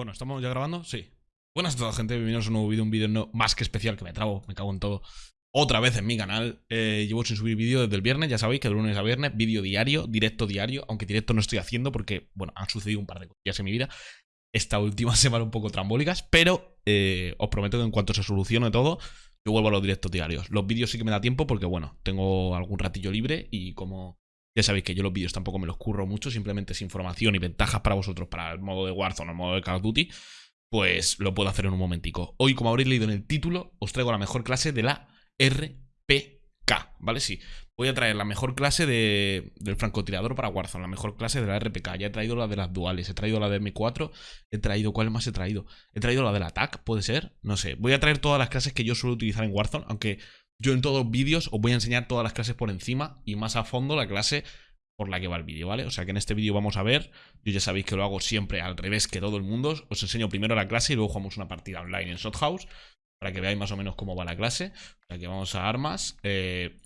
Bueno, ¿estamos ya grabando? Sí. Buenas a toda gente, bienvenidos a un nuevo vídeo, un vídeo no, más que especial, que me trago, me cago en todo. Otra vez en mi canal, eh, llevo sin subir vídeo desde el viernes, ya sabéis que de lunes a viernes, vídeo diario, directo diario, aunque directo no estoy haciendo porque, bueno, han sucedido un par de cosas en mi vida. Esta última semana un poco trambólicas, pero eh, os prometo que en cuanto se solucione todo, yo vuelvo a los directos diarios. Los vídeos sí que me da tiempo porque, bueno, tengo algún ratillo libre y como ya sabéis que yo los vídeos tampoco me los curro mucho, simplemente es información y ventajas para vosotros para el modo de Warzone o el modo de Call of Duty, pues lo puedo hacer en un momentico. Hoy, como habréis leído en el título, os traigo la mejor clase de la RPK, ¿vale? Sí, voy a traer la mejor clase de, del francotirador para Warzone, la mejor clase de la RPK. Ya he traído la de las duales, he traído la de M4, he traído, ¿cuál más he traído? He traído la del ATAC, ¿puede ser? No sé, voy a traer todas las clases que yo suelo utilizar en Warzone, aunque yo en todos los vídeos os voy a enseñar todas las clases por encima y más a fondo la clase por la que va el vídeo, ¿vale? O sea que en este vídeo vamos a ver, yo ya sabéis que lo hago siempre al revés que todo el mundo, os enseño primero la clase y luego jugamos una partida online en Shothouse para que veáis más o menos cómo va la clase. O sea que vamos a armas eh,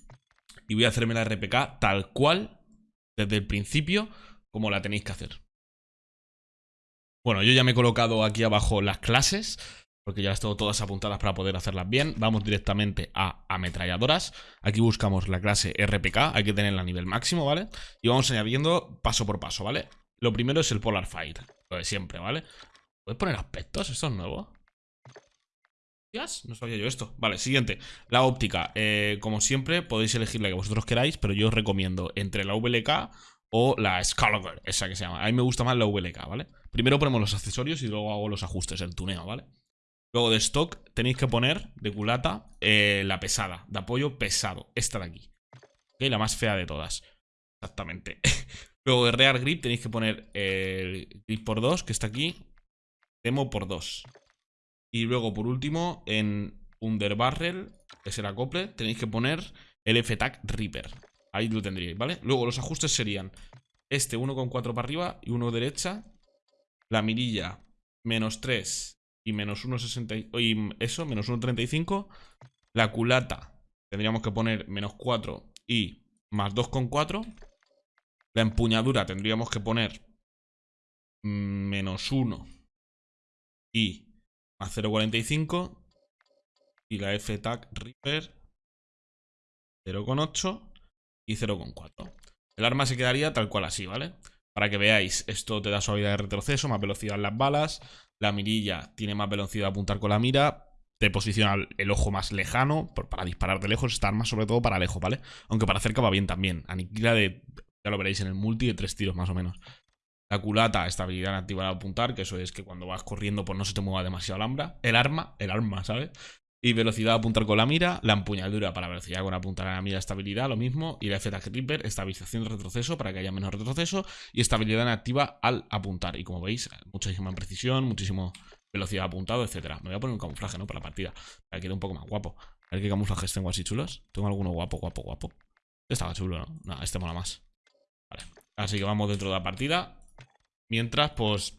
y voy a hacerme la RPK tal cual, desde el principio, como la tenéis que hacer. Bueno, yo ya me he colocado aquí abajo las clases porque ya las tengo todas apuntadas para poder hacerlas bien. Vamos directamente a ametralladoras. Aquí buscamos la clase RPK, hay que tenerla a nivel máximo, ¿vale? Y vamos añadiendo paso por paso, ¿vale? Lo primero es el Polar Fight, lo de siempre, ¿vale? ¿Puedes poner aspectos? ¿Esto es nuevo? No sabía yo esto. Vale, siguiente. La óptica. Eh, como siempre, podéis elegir la que vosotros queráis, pero yo os recomiendo entre la VLK o la Scalager, esa que se llama. A mí me gusta más la VLK, ¿vale? Primero ponemos los accesorios y luego hago los ajustes, el tuneo, ¿vale? Luego de stock tenéis que poner de culata eh, la pesada, de apoyo pesado, esta de aquí. La más fea de todas. Exactamente. Luego de rear grip tenéis que poner el grip por 2, que está aquí. Demo por 2. Y luego por último en underbarrel, que es el acople, tenéis que poner el F-Tag Reaper. Ahí lo tendríais, ¿vale? Luego los ajustes serían este 1,4 para arriba y 1 derecha. La mirilla menos 3 y menos 1,60 y eso, menos 1,35. La culata tendríamos que poner menos 4 y más 2,4. La empuñadura tendríamos que poner menos 1 y más 0,45. Y la F-Tag Reaper 0,8 y 0,4. El arma se quedaría tal cual así, ¿vale? Para que veáis, esto te da suavidad de retroceso, más velocidad en las balas, la mirilla tiene más velocidad de apuntar con la mira, te posiciona el ojo más lejano, para disparar de lejos, está más sobre todo para lejos, ¿vale? Aunque para cerca va bien también, aniquila de, ya lo veréis en el multi, de tres tiros más o menos. La culata, estabilidad activa al apuntar, que eso es que cuando vas corriendo pues no se te mueva demasiado el arma. El arma, el arma, ¿sabes? Y velocidad apuntar con la mira, la empuñadura para velocidad con apuntar a la mira, estabilidad, lo mismo. Y la FT Reaper, estabilización de retroceso para que haya menos retroceso. Y estabilidad activa al apuntar. Y como veis, muchísima precisión, muchísimo velocidad apuntado, etcétera. Me voy a poner un camuflaje, ¿no? Para la partida. Para que quede un poco más guapo. A ver qué camuflajes tengo así chulos. Tengo alguno guapo, guapo, guapo. Estaba chulo, ¿no? No, este mola más. Vale. Así que vamos dentro de la partida. Mientras, pues...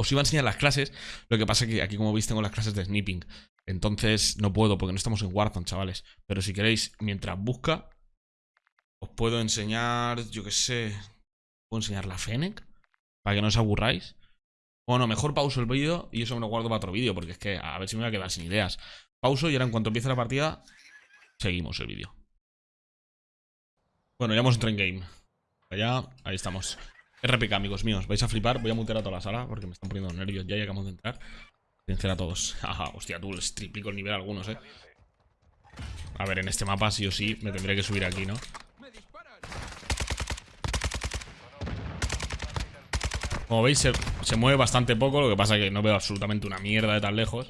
Os iba a enseñar las clases. Lo que pasa es que aquí, como veis, tengo las clases de snipping. Entonces no puedo porque no estamos en Warzone, chavales. Pero si queréis, mientras busca, os puedo enseñar, yo qué sé, puedo enseñar la Fennec para que no os aburráis. Bueno, mejor pauso el vídeo y eso me lo guardo para otro vídeo porque es que a ver si me voy a quedar sin ideas. Pauso y ahora en cuanto empiece la partida, seguimos el vídeo. Bueno, ya hemos entrado en game. Allá, ahí estamos. RPK, amigos míos. Vais a flipar. Voy a mutear a toda la sala porque me están poniendo nervios. Ya llegamos de entrar. Vencer a todos. Ajá, hostia, tú les triplico el nivel a algunos, eh. A ver, en este mapa sí o sí me tendré que subir aquí, ¿no? Como veis, se, mueve bastante poco. Lo que pasa es que no veo absolutamente una mierda de tan lejos.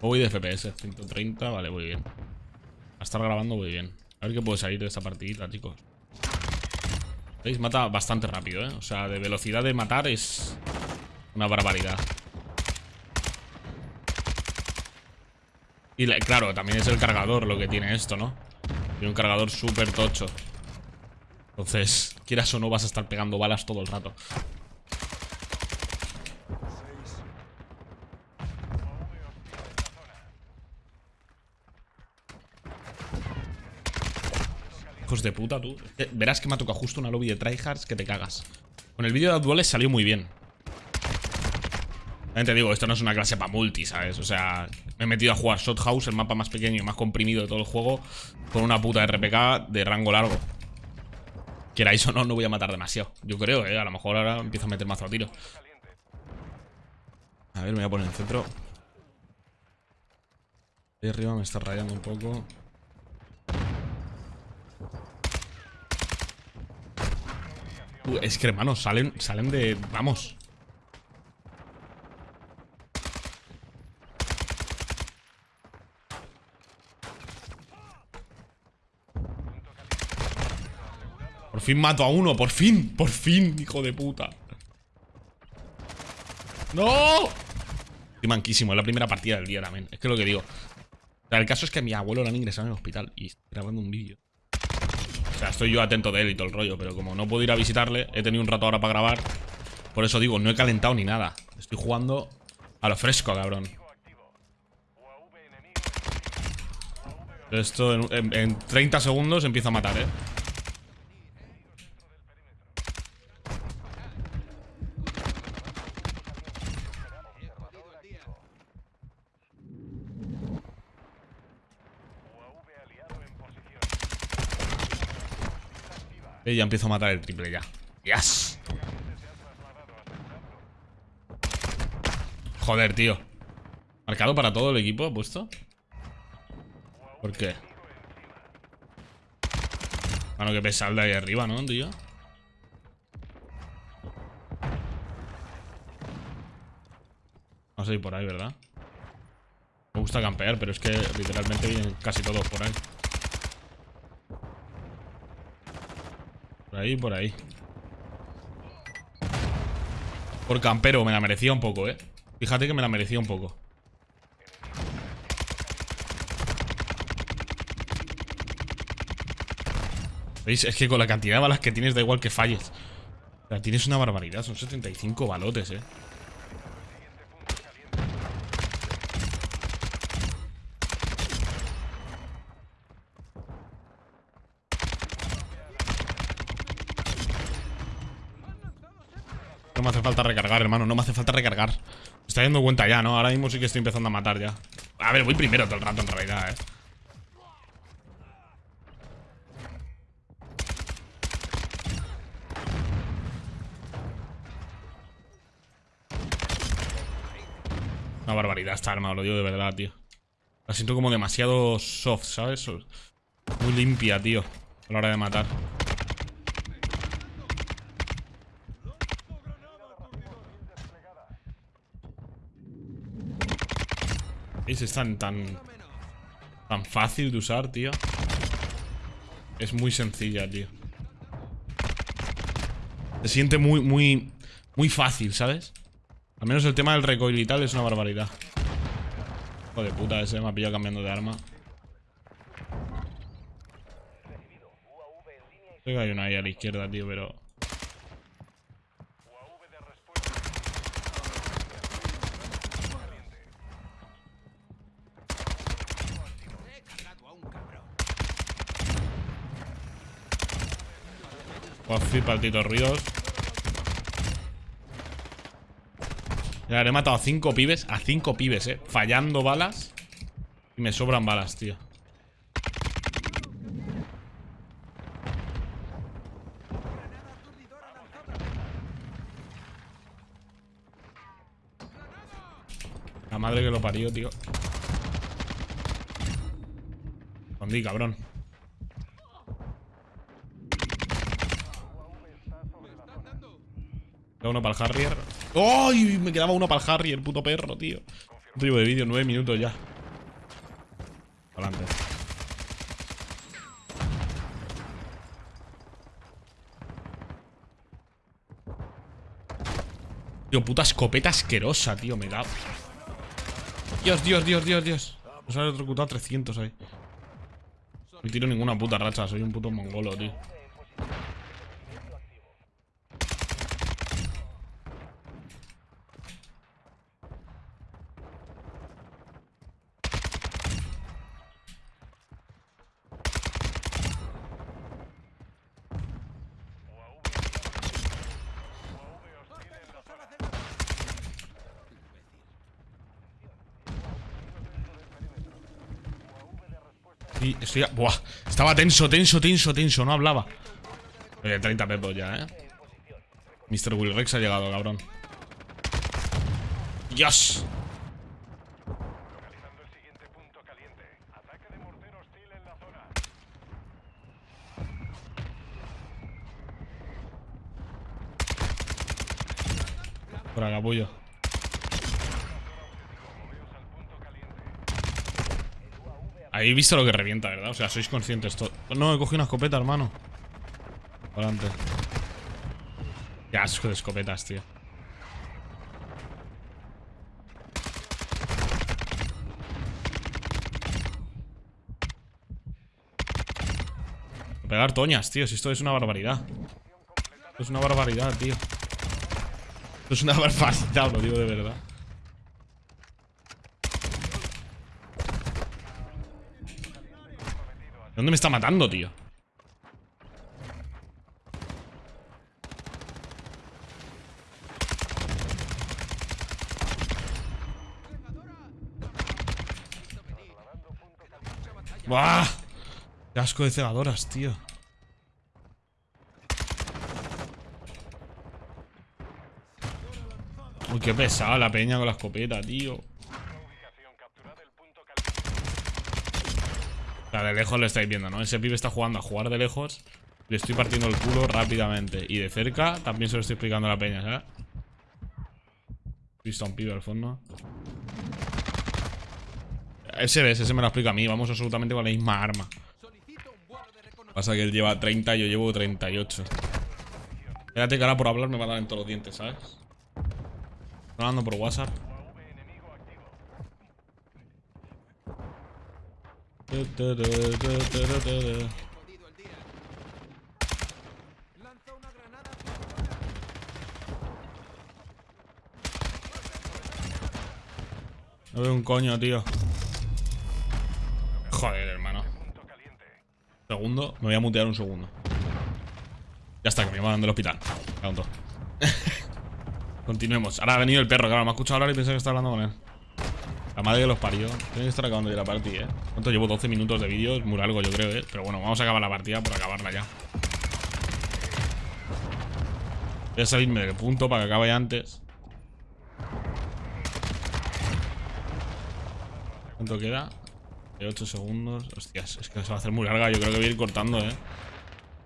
Voy de FPS, 130, vale, muy bien. A estar grabando muy bien. A ver qué puede salir de esta partidita, chicos. ¿Veis? Mata bastante rápido, ¿eh? O sea, de velocidad de matar es una barbaridad. Y claro, también es el cargador lo que tiene esto, ¿no? Tiene un cargador súper tocho. Entonces, quieras o no, vas a estar pegando balas todo el rato. De puta, tú. Verás que me ha tocado justo una lobby de tryhards que te cagas. Con el vídeo de duales salió muy bien. Te digo, esto no es una clase para multi, ¿sabes? O sea, me he metido a jugar Shot House, el mapa más pequeño y más comprimido de todo el juego, con una puta RPK de rango largo. Queráis o no, no voy a matar demasiado. Yo creo, ¿eh? A lo mejor ahora empiezo a meter mazo a tiro. A ver, me voy a poner en el centro. Ahí arriba me está rayando un poco. Es que, hermano, salen, salen de... Vamos. Por fin mato a uno, por fin, por fin, hijo de puta. ¡No! Estoy manquísimo, es la primera partida del día también. Es que lo que digo. El caso es que mi abuelo lo han ingresado en el hospital y grabando un vídeo. Sea, estoy yo atento de él y todo el rollo, pero como no puedo ir a visitarle, he tenido un rato ahora para grabar. Por eso digo, no he calentado ni nada. Estoy jugando a lo fresco, cabrón. Esto en, en 30 segundos empieza a matar, ¿eh? Y ya empiezo a matar el triple ya. ¡Yes! Joder, tío. ¿Marcado para todo el equipo puesto? ¿Por qué? Bueno, que pesar de ahí arriba, ¿no, tío? A ir por ahí, ¿verdad? Me gusta campear, pero es que literalmente vienen casi todos por ahí. Ahí, por ahí. Por campero, me la merecía un poco, ¿eh? Fíjate que me la merecía un poco. ¿Veis? Es que con la cantidad de balas que tienes da igual que falles. O sea, tienes una barbaridad. Son 75 balotes, ¿eh? No me hace falta recargar, hermano. No me hace falta recargar. Me está dando cuenta ya, ¿no? Ahora mismo sí que estoy empezando a matar ya. A ver, voy primero todo el rato en realidad, ¿eh? Una barbaridad esta arma, lo digo de verdad, tío. La siento como demasiado soft, ¿sabes? Muy limpia, tío. A la hora de matar. Es tan, tan, tan fácil de usar, tío. Es muy sencilla, tío. Se siente muy, muy, muy fácil, ¿sabes? Al menos el tema del recoil y tal es una barbaridad. Hijo de puta, ese me ha pillado cambiando de arma. Creo que hay una ahí a la izquierda, tío, pero... flipa el Tito Ríos. Ya, le he matado a cinco pibes. A cinco pibes, eh. Fallando balas. Y me sobran balas, tío. La madre que lo parió, tío. Escondí, cabrón. Uno para el Harrier. ¡Ay! Me quedaba uno para el Harrier, puto perro, tío. Un de vídeo, nueve minutos ya. Adelante. Tío, puta escopeta asquerosa, tío, me da. Dios, Dios, Dios, Dios, Dios. Nos han electrocutado 300 ahí. No tiro ninguna puta racha, soy un puto mongolo, tío. Sí, estoy... Buah, estaba tenso, tenso, tenso, tenso, no hablaba. Oye, 30 pepos ya, ¿eh? Mr. Will Rex ha llegado, cabrón. ¡Dios! Localizando el siguiente punto caliente. Ataque de mortero hostil en la zona. Por acá, pollo. Moveos al punto caliente. Habéis visto lo que revienta, ¿verdad? O sea, sois conscientes todo. No, he cogido una escopeta, hermano. Adelante. Qué asco de escopetas, tío. Pegar toñas, tío. Si esto es una barbaridad. Esto es una barbaridad, tío. Esto es una barbaridad, lo digo de verdad. ¿Dónde me está matando, tío? ¡Buah! ¡Qué asco de cegadoras, tío! Uy, qué pesada la peña con la escopeta, tío. Ubicación capturada el punto caliente. O sea, de lejos lo estáis viendo, ¿no? Ese pibe está jugando a jugar de lejos. Le estoy partiendo el culo rápidamente. Y de cerca también se lo estoy explicando a la peña, ¿sabes? Visto a un pibe al fondo. Ese ves, ese me lo explica a mí. Vamos absolutamente con la misma arma. Pasa que él lleva 30 y yo llevo 38. Espérate que ahora por hablar me va a dar en todos los dientes, ¿sabes? Estoy hablando por WhatsApp. No veo un coño, tío. Joder, hermano. Segundo, me voy a mutear un segundo. Ya está, que me llaman del hospital. Continuemos. Ahora ha venido el perro, claro, me ha escuchado hablar y pensé que estaba hablando con él. Madre que los parió. Tiene que estar acabando ya la partida, eh. ¿Cuánto llevo? 12 minutos de vídeo, es muy largo, yo creo, eh. Pero bueno, vamos a acabar la partida por acabarla ya. Voy a salirme del punto para que acabe antes. ¿Cuánto queda? De 8 segundos. Hostias, es que se va a hacer muy larga. Yo creo que voy a ir cortando, eh.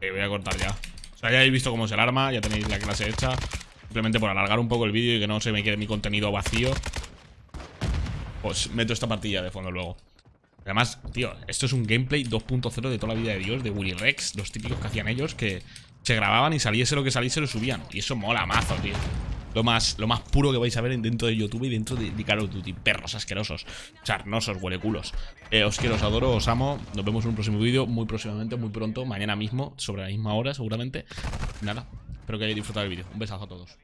Voy a cortar ya. O sea, ya habéis visto cómo es el arma, ya tenéis la clase hecha. Simplemente por alargar un poco el vídeo y que no se me quede mi contenido vacío. Meto esta partida de fondo luego. Además, tío, esto es un gameplay 2.0 de toda la vida de Dios, de Willy Rex, los típicos que hacían ellos, que se grababan y saliese lo que saliese lo subían. Y eso mola mazo, tío. Lo más, lo más puro que vais a ver dentro de YouTube y dentro de, Call of Duty. Perros asquerosos, charnosos, hueleculos. Eh, os quiero, os adoro, os amo. Nos vemos en un próximo vídeo muy próximamente, muy pronto, mañana mismo, sobre la misma hora seguramente. Nada, espero que hayáis disfrutado del vídeo. Un besazo a todos.